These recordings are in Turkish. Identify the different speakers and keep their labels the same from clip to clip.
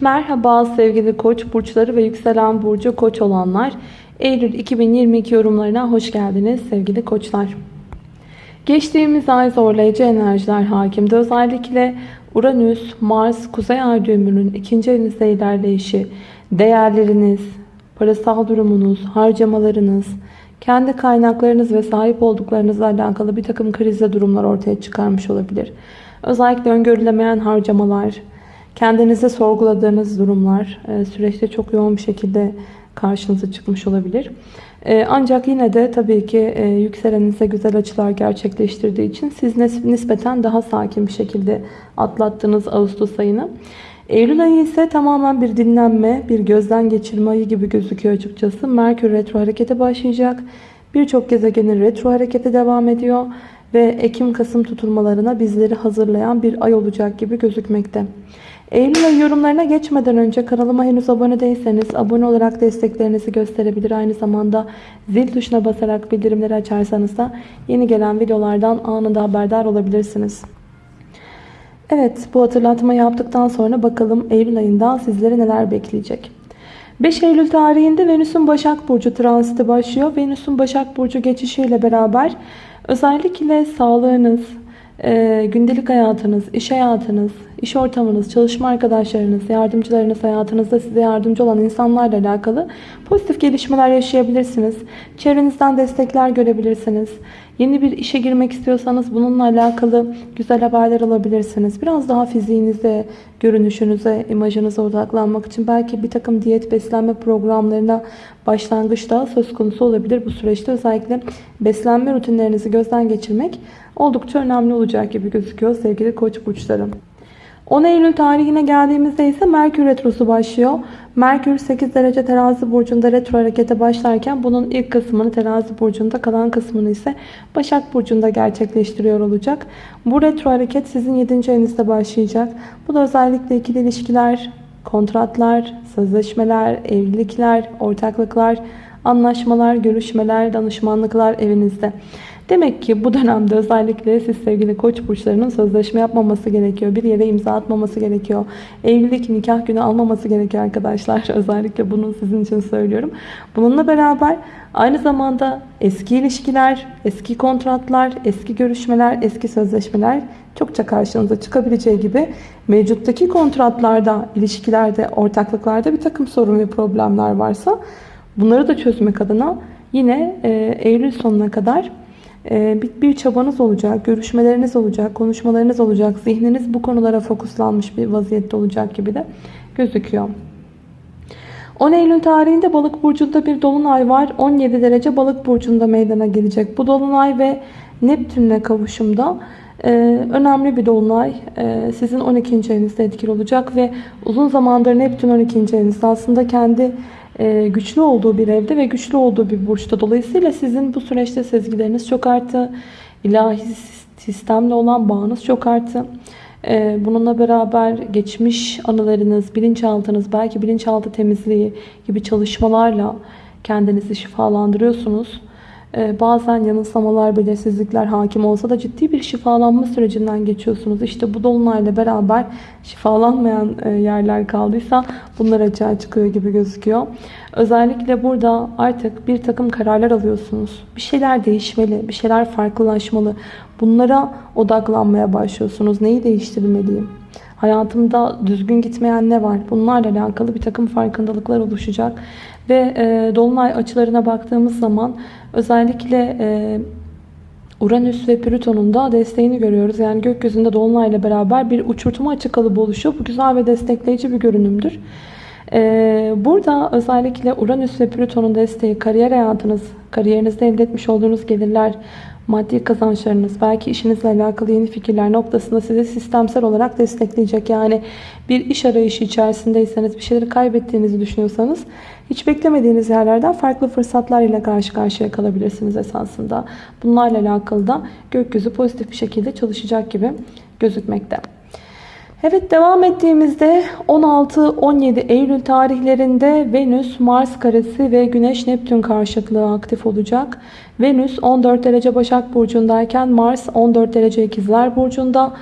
Speaker 1: Merhaba sevgili koç burçları ve yükselen burcu koç olanlar. Eylül 2022 yorumlarına hoş geldiniz sevgili koçlar. Geçtiğimiz ay zorlayıcı enerjiler hakimdi. Özellikle Uranüs, Mars, Kuzey Ay düğümünün ikinci evinizde ilerleyişi, değerleriniz, parasal durumunuz, harcamalarınız, kendi kaynaklarınız ve sahip olduklarınızla alakalı bir takım krizle durumlar ortaya çıkarmış olabilir. Özellikle öngörülemeyen harcamalar, kendinizi sorguladığınız durumlar e, süreçte çok yoğun bir şekilde karşınıza çıkmış olabilir. E, ancak yine de tabii ki e, yükselenize güzel açılar gerçekleştirdiği için siz nispeten daha sakin bir şekilde atlattınız Ağustos ayını. Eylül ayı ise tamamen bir dinlenme, bir gözden geçirme ayı gibi gözüküyor açıkçası. Merkür retro harekete başlayacak. Birçok gezegenin retro harekete devam ediyor. Ve Ekim-Kasım tutulmalarına bizleri hazırlayan bir ay olacak gibi gözükmekte. Eylül ayı yorumlarına geçmeden önce kanalıma henüz abone değilseniz abone olarak desteklerinizi gösterebilir. Aynı zamanda zil tuşuna basarak bildirimleri açarsanız da yeni gelen videolardan anında haberdar olabilirsiniz. Evet bu hatırlatma yaptıktan sonra bakalım Eylül ayında sizleri neler bekleyecek. 5 Eylül tarihinde Venüs'ün Başak Burcu transiti başlıyor. Venüs'ün Başak Burcu geçişiyle beraber özellikle sağlığınız, gündelik hayatınız, iş hayatınız, iş ortamınız, çalışma arkadaşlarınız, yardımcılarınız, hayatınızda size yardımcı olan insanlarla alakalı pozitif gelişmeler yaşayabilirsiniz. Çevrenizden destekler görebilirsiniz. Yeni bir işe girmek istiyorsanız bununla alakalı güzel haberler alabilirsiniz. Biraz daha fiziğinize, görünüşünüze, imajınıza odaklanmak için belki bir takım diyet beslenme programlarına başlangıçta söz konusu olabilir. Bu süreçte özellikle beslenme rutinlerinizi gözden geçirmek oldukça önemli olacak gibi gözüküyor sevgili koç burçlarım. 10 Eylül tarihine geldiğimizde ise Merkür Retrosu başlıyor. Merkür 8 derece terazi burcunda retro harekete başlarken bunun ilk kısmını terazi burcunda kalan kısmını ise Başak burcunda gerçekleştiriyor olacak. Bu retro hareket sizin 7. evinizde başlayacak. Bu da özellikle ikili ilişkiler, kontratlar, sözleşmeler, evlilikler, ortaklıklar, anlaşmalar, görüşmeler, danışmanlıklar evinizde. Demek ki bu dönemde özellikle siz sevgili koç burçlarının sözleşme yapmaması gerekiyor. Bir yere imza atmaması gerekiyor. Evlilik, nikah günü almaması gerekiyor arkadaşlar. Özellikle bunu sizin için söylüyorum. Bununla beraber aynı zamanda eski ilişkiler, eski kontratlar, eski görüşmeler, eski sözleşmeler çokça karşınıza çıkabileceği gibi mevcuttaki kontratlarda, ilişkilerde, ortaklıklarda bir takım sorun ve problemler varsa bunları da çözmek adına yine e, Eylül sonuna kadar bir, bir çabanız olacak, görüşmeleriniz olacak, konuşmalarınız olacak. Zihniniz bu konulara fokuslanmış bir vaziyette olacak gibi de gözüküyor. 10 Eylül tarihinde balık burcunda bir dolunay var. 17 derece balık burcunda meydana gelecek. Bu dolunay ve Neptünle kavuşumda e, önemli bir dolunay. E, sizin 12. evinizde etkili olacak ve uzun zamandır Neptün 12. evinizde aslında kendi güçlü olduğu bir evde ve güçlü olduğu bir burçta. Dolayısıyla sizin bu süreçte sezgileriniz çok arttı. İlahi sistemle olan bağınız çok arttı. E, bununla beraber geçmiş anılarınız, bilinçaltınız, belki bilinçaltı temizliği gibi çalışmalarla kendinizi şifalandırıyorsunuz. Ee, bazen yanılsamalar, belirsizlikler hakim olsa da ciddi bir şifalanma sürecinden geçiyorsunuz. İşte bu dolunayla beraber şifalanmayan e, yerler kaldıysa bunlar açığa çıkıyor gibi gözüküyor. Özellikle burada artık bir takım kararlar alıyorsunuz. Bir şeyler değişmeli, bir şeyler farklılaşmalı. Bunlara odaklanmaya başlıyorsunuz. Neyi değiştirmeliyim? Hayatımda düzgün gitmeyen ne var? Bunlarla alakalı bir takım farkındalıklar oluşacak. Ve e, dolunay açılarına baktığımız zaman özellikle e, Uranüs ve Plüton'un da desteğini görüyoruz. Yani gökyüzünde dolunayla beraber bir uçurtma açı kalıbı oluşuyor. Bu güzel ve destekleyici bir görünümdür. Ee, burada özellikle Uranüs ve Plüton'un desteği kariyer hayatınız, kariyerinizde elde etmiş olduğunuz gelirler, maddi kazançlarınız, belki işinizle alakalı yeni fikirler noktasında sizi sistemsel olarak destekleyecek. Yani bir iş arayışı içerisindeyseniz, bir şeyleri kaybettiğinizi düşünüyorsanız hiç beklemediğiniz yerlerden farklı fırsatlar ile karşı karşıya kalabilirsiniz esasında. Bunlarla alakalı da gökyüzü pozitif bir şekilde çalışacak gibi gözükmekte. Evet devam ettiğimizde 16-17 Eylül tarihlerinde Venüs, Mars karesi ve Güneş Neptün karşıtlığı aktif olacak. Venüs 14 derece Başak Burcu'ndayken Mars 14 derece İkizler Burcu'nda.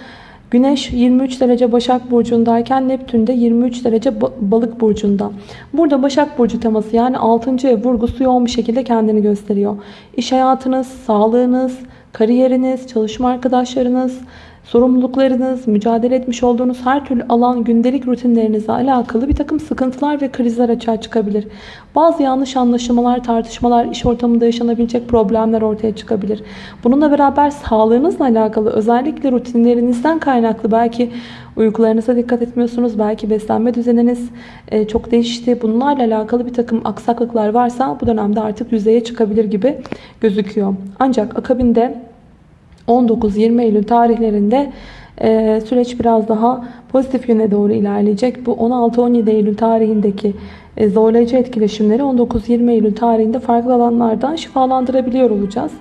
Speaker 1: Güneş 23 derece Başak Burcu'ndayken Neptün de 23 derece Balık Burcu'nda. Burada Başak Burcu teması yani 6. ev vurgusu yoğun bir şekilde kendini gösteriyor. İş hayatınız, sağlığınız, kariyeriniz, çalışma arkadaşlarınız, sorumluluklarınız, mücadele etmiş olduğunuz her türlü alan, gündelik rutinlerinizle alakalı bir takım sıkıntılar ve krizler açığa çıkabilir. Bazı yanlış anlaşılmalar, tartışmalar, iş ortamında yaşanabilecek problemler ortaya çıkabilir. Bununla beraber sağlığınızla alakalı özellikle rutinlerinizden kaynaklı belki uykularınıza dikkat etmiyorsunuz, belki beslenme düzeniniz e, çok değişti. Bunlarla alakalı bir takım aksaklıklar varsa bu dönemde artık yüzeye çıkabilir gibi gözüküyor. Ancak akabinde 19-20 Eylül tarihlerinde e, süreç biraz daha pozitif yöne doğru ilerleyecek. Bu 16-17 Eylül tarihindeki e, zorlayıcı etkileşimleri 19-20 Eylül tarihinde farklı alanlardan şifalandırabiliyor olacağız.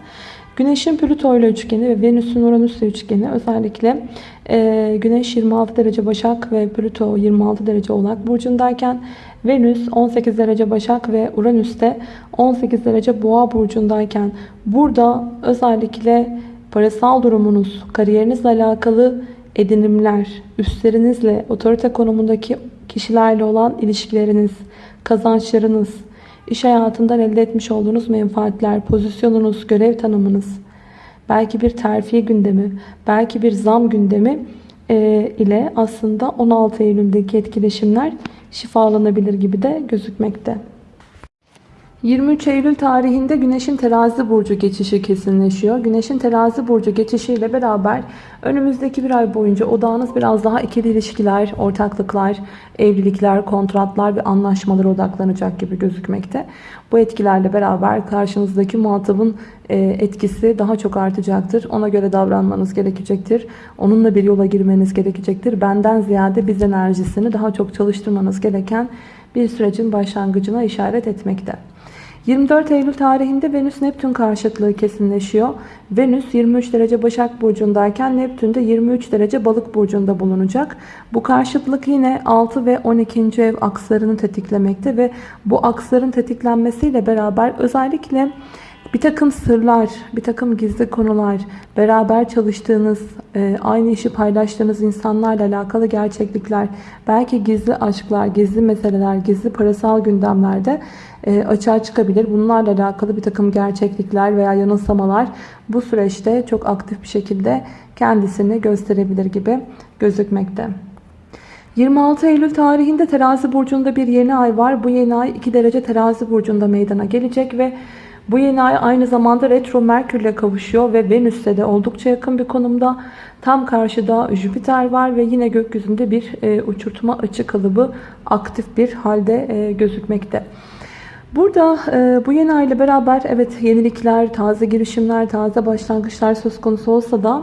Speaker 1: Güneşin Plüto ile üçgeni ve Venüs'ün Uranüs ile üçgeni özellikle e, Güneş 26 derece Başak ve Plüto 26 derece Oğlak burcundayken Venüs 18 derece Başak ve Uranüs de 18 derece Boğa burcundayken burada özellikle parasal durumunuz, kariyerinizle alakalı edinimler, üstlerinizle, otorite konumundaki kişilerle olan ilişkileriniz, kazançlarınız, iş hayatından elde etmiş olduğunuz menfaatler, pozisyonunuz, görev tanımınız, belki bir terfi gündemi, belki bir zam gündemi e, ile aslında 16 Eylül'deki etkileşimler şifalanabilir gibi de gözükmekte. 23 Eylül tarihinde Güneş'in terazi burcu geçişi kesinleşiyor. Güneş'in terazi burcu geçişiyle beraber önümüzdeki bir ay boyunca odağınız biraz daha ikili ilişkiler, ortaklıklar, evlilikler, kontratlar ve anlaşmalara odaklanacak gibi gözükmekte. Bu etkilerle beraber karşınızdaki muhatabın e, etkisi daha çok artacaktır. Ona göre davranmanız gerekecektir. Onunla bir yola girmeniz gerekecektir. Benden ziyade biz enerjisini daha çok çalıştırmanız gereken bir sürecin başlangıcına işaret etmekte. 24 Eylül tarihinde Venüs Neptün karşıtlığı kesinleşiyor. Venüs 23 derece Başak Burcu'ndayken Neptün de 23 derece Balık Burcu'nda bulunacak. Bu karşıtlık yine 6 ve 12. ev akslarını tetiklemekte ve bu aksların tetiklenmesiyle beraber özellikle bir takım sırlar, bir takım gizli konular, beraber çalıştığınız, e, aynı işi paylaştığınız insanlarla alakalı gerçeklikler, belki gizli aşklar, gizli meseleler, gizli parasal gündemlerde e, açığa çıkabilir. Bunlarla alakalı bir takım gerçeklikler veya yanılsamalar bu süreçte çok aktif bir şekilde kendisini gösterebilir gibi gözükmekte. 26 Eylül tarihinde terazi burcunda bir yeni ay var. Bu yeni ay 2 derece terazi burcunda meydana gelecek ve bu yeni ay aynı zamanda retro Merkür ile kavuşuyor ve Venüs'te de oldukça yakın bir konumda. Tam karşıda Jüpiter var ve yine gökyüzünde bir e, uçurtma açı kalıbı aktif bir halde e, gözükmekte. Burada e, bu yeni ay ile beraber evet yenilikler, taze girişimler, taze başlangıçlar söz konusu olsa da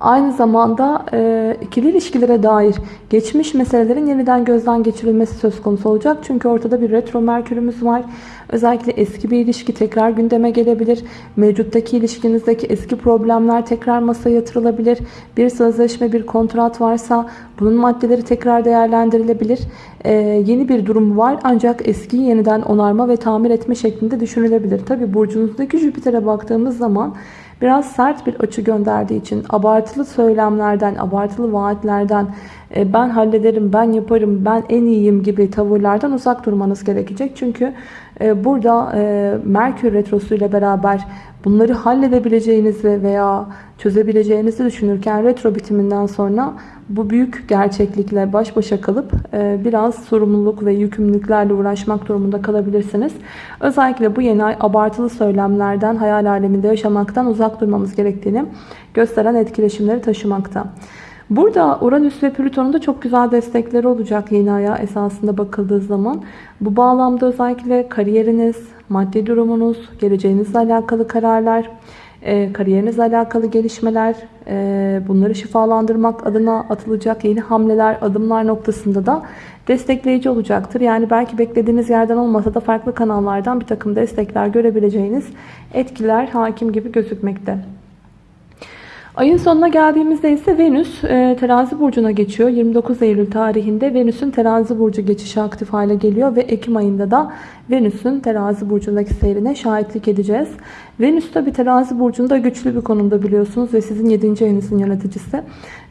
Speaker 1: Aynı zamanda e, ikili ilişkilere dair geçmiş meselelerin yeniden gözden geçirilmesi söz konusu olacak. Çünkü ortada bir retro merkürümüz var. Özellikle eski bir ilişki tekrar gündeme gelebilir. Mevcuttaki ilişkinizdeki eski problemler tekrar masaya yatırılabilir. Bir sözleşme, bir kontrat varsa bunun maddeleri tekrar değerlendirilebilir. Ee, yeni bir durum var ancak eskiyi yeniden onarma ve tamir etme şeklinde düşünülebilir. Tabi burcunuzdaki Jüpiter'e baktığımız zaman biraz sert bir açı gönderdiği için abartılı söylemlerden, abartılı vaatlerden e, ben hallederim, ben yaparım, ben en iyiyim gibi tavırlardan uzak durmanız gerekecek. Çünkü burada e, Merkür Retrosu ile beraber bunları halledebileceğinizi veya çözebileceğinizi düşünürken retro bitiminden sonra bu büyük gerçeklikle baş başa kalıp biraz sorumluluk ve yükümlülüklerle uğraşmak durumunda kalabilirsiniz. Özellikle bu yeni ay abartılı söylemlerden, hayal aleminde yaşamaktan uzak durmamız gerektiğini gösteren etkileşimleri taşımakta. Burada Uranüs ve Plüton'un da çok güzel destekleri olacak yeni aya esasında bakıldığı zaman. Bu bağlamda özellikle kariyeriniz, maddi durumunuz, geleceğinizle alakalı kararlar, e, kariyerinizle alakalı gelişmeler, e, bunları şifalandırmak adına atılacak yeni hamleler, adımlar noktasında da destekleyici olacaktır. Yani belki beklediğiniz yerden olmasa da farklı kanallardan bir takım destekler görebileceğiniz etkiler hakim gibi gözükmekte. Ayın sonuna geldiğimizde ise Venüs e, terazi burcuna geçiyor. 29 Eylül tarihinde Venüs'ün terazi burcu geçişi aktif hale geliyor ve Ekim ayında da Venüs'ün terazi burcundaki seyrine şahitlik edeceğiz. Venüs tabi terazi burcunda güçlü bir konumda biliyorsunuz ve sizin 7. evinizin yöneticisi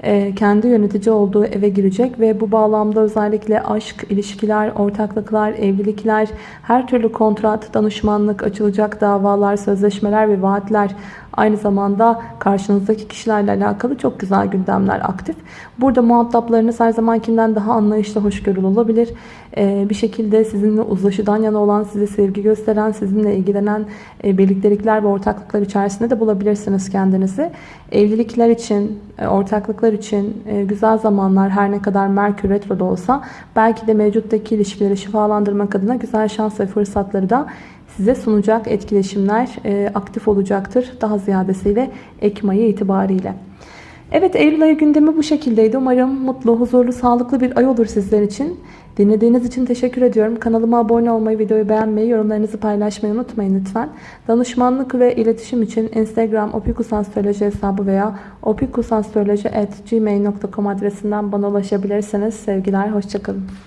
Speaker 1: e, kendi yönetici olduğu eve girecek ve bu bağlamda özellikle aşk, ilişkiler, ortaklıklar, evlilikler, her türlü kontrat, danışmanlık, açılacak davalar, sözleşmeler ve vaatler Aynı zamanda karşınızdaki kişilerle alakalı çok güzel gündemler aktif. Burada muhataplarınız her zamankinden daha anlayışlı, hoşgörülü olabilir. Ee, bir şekilde sizinle uzlaşıdan yana olan, size sevgi gösteren, sizinle ilgilenen e, birliktelikler ve ortaklıklar içerisinde de bulabilirsiniz kendinizi. Evlilikler için, e, ortaklıklar için e, güzel zamanlar her ne kadar Merkür Retro'da olsa belki de mevcuttaki ilişkileri şifalandırmak adına güzel şans ve fırsatları da size sunacak etkileşimler e, aktif olacaktır. Daha ziyadesiyle Ekim ayı itibariyle. Evet Eylül ayı gündemi bu şekildeydi. Umarım mutlu, huzurlu, sağlıklı bir ay olur sizler için. Dinlediğiniz için teşekkür ediyorum. Kanalıma abone olmayı, videoyu beğenmeyi, yorumlarınızı paylaşmayı unutmayın lütfen. Danışmanlık ve iletişim için Instagram opikusastroloji hesabı veya opikusastroloji.gmail.com adresinden bana ulaşabilirsiniz. Sevgiler, hoşçakalın.